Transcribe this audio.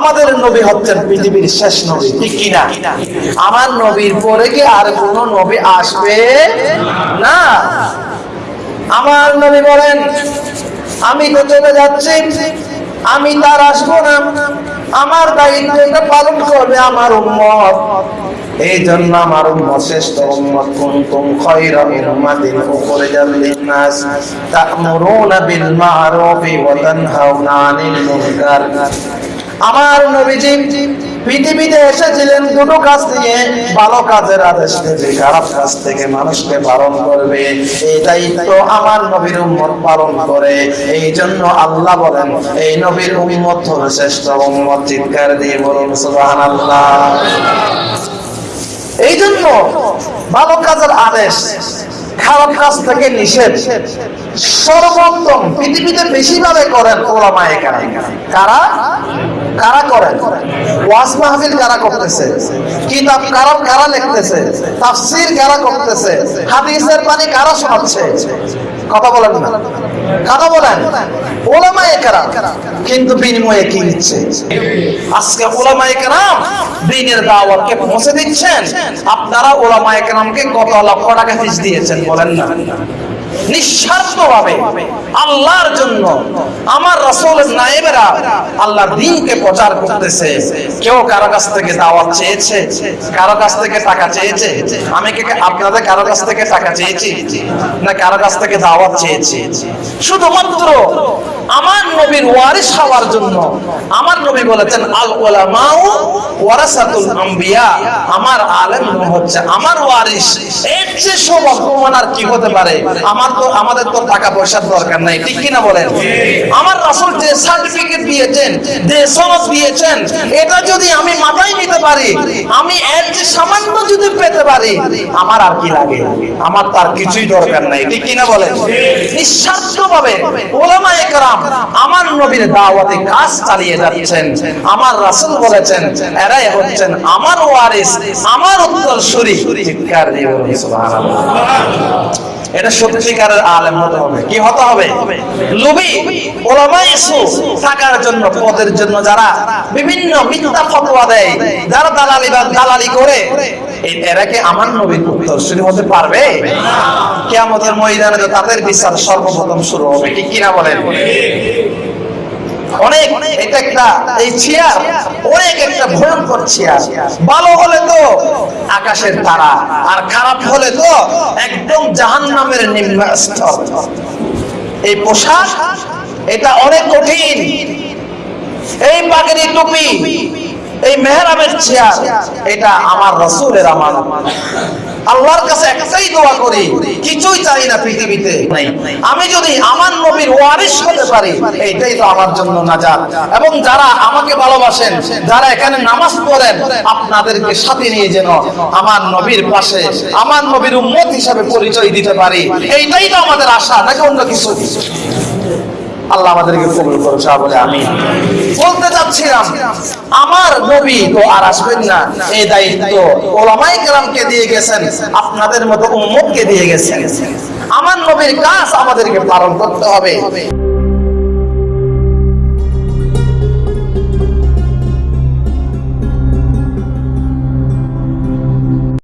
আমাদের নবী হচ্ছেন পৃথিবীর শেষ নবী কিনা? আমার নবীর পরে কি আর কোন নবী আসবে না? আমার নবী বলেন, আমি চলে যাচ্ছি, আমি তার আসব না। আমার দায়িত্বটা পালন করবে আমার উম্মত। এই জন্য আমার শ্রেষ্ঠ উম্মত। কুনতুম খায়রা উম্মাতিন উখরিজাল আমার নবীজি পৃথিবীতে এসেছিলেন দুটো কাজ নিয়ে ভালো কাজের আদেশ দেবে, খারাপ কাজ থেকে মানুষকে বারণ করবে। এই দায়িত্ব আমার নবীর উম্মত পালন করে। এই জন্য আল্লাহ বলেন, এই নবীর উম্মত হলো শ্রেষ্ঠ উম্মত। চিৎকার দিয়ে বলুন, সুবহানাল্লাহ। এই জন্য ভালো কাজের আদেশ খারাপ কাজ থেকে নিষেধ। সর্বোত্তম পৃথিবীতে বেশিভাবে করেন ওলামা কারা কারা? কারা করেন? ওয়াজ মাহফিল কারা করতেছে? কিতাব কারা কারা লিখতেছে? তাফসীর কারা করতেছে? হাদিসের পানি কারা শোনাচ্ছে? কথা বলেন না। কথা বলেন, ওলামায়ে কারা কিন্তু বিনিময়ে কি নিচ্ছে? আজকে ওলামায়ে কারাম দিনের দাওয়াতকে পৌঁছে দিচ্ছেন। আপনারা ওলামায়ে কারামকে কত লক্ষ টাকা ফিস দিয়েছেন, বলেন না। নিঃস্বার্থভাবে আল্লাহর জন্য আমার রাসূলের নায়েবেরা আল্লাহর দ্বীনকে প্রচার করতেছে। কেউ কারও কাছ থেকে দাওয়াত চেয়েছে, কারও কাছ থেকে টাকা চেয়েছে, আমি কি আপনাদের কারও কাছ থেকে টাকা চেয়েছি, না কারও কাছ থেকে দাওয়াত চেয়েছি? শুধুমাত্র আমার নবীর হওয়ার জন্য আমার নবী বলেছেন, আল ওয়ারাসাতুল আমার আলেম হচ্ছে আমার এর চেয়ে আর কি হতে পারে? আমার তো আমাদের তো টাকা পয়সার দরকার নাই ঠিক কিনা বলেন? আমার রাসূল যে সার্টিফিকেট দিয়েছেন যে সনদ দিয়েছেন এটা যদি আমি মাথায় নিতে পারি আমি এর যে সামান্য যদি পেতে পারি আমার আর কি লাগে? আমার তার কিছুই দরকার নাই ঠিক কিনা বলেন? নিঃস্বার্থভাবে ওলামায়ে কেরাম আমার নবীর দাওয়াতে কাজ চালিয়ে যাচ্ছেন। আমার রাসূল বলেছেন এরাই হচ্ছেন আমার ওয়ারিস আমার উত্তরসূরি। চিৎকার দিয়ে বলুন সুবহানাল্লাহ। এটা সত্যিকারের আলেম হতে হবে। কি হতে হবে? লুবি ওলামা ইসু থাকার জন্য, পদের জন্য যারা বিভিন্ন মিথ্যা ফতোয়া দেয়, যারা দালালি বা দালালি করে এরা কি আমার নবীর উত্তরসূরি হতে পারবে? অনেক এটা একটা এই চেয়ার অনেক একটা ভয়ঙ্কর চেয়ার ভালো হলে তো আকাশের তারা, আর খারাপ হলে তো একদম জাহান নামের এই পোশাক, এটা অনেক কঠিন। এই পাগড়ি টুপি, এই মেহরামের চেয়ার এটা আমার রসুলের আমার আল্লাহর কাছে একটাই দোয়া করি কিছুই চাই না পৃথিবীতে। আমি যদি আমার নবীর ওয়ারিস হতে পারি এইটাই তো আমার জন্য নাজাত। এবং যারা আমাকে ভালোবাসেন যারা এখানে নামাজ পড়েন আপনাদেরকে সাথে নিয়ে যেন আমার নবীর পাশে আমার নবীর উম্মত হিসাবে পরিচয় দিতে পারি। এইটাই তো আমাদের আশা নাকি অন্য কিছু? আল্লাহ আমাদেরকে কবুল করো বলে আমি বলতে চাচ্ছিলাম, আমার নবী তো আর আসবেন না, এই দায়িত্ব ওলামাই কেরামকে দিয়ে গেছেন, আপনাদের মতো উম্মতকে দিয়ে গেছেন। আমার নবীর কাজ আমাদেরকে পালন করতে হবে।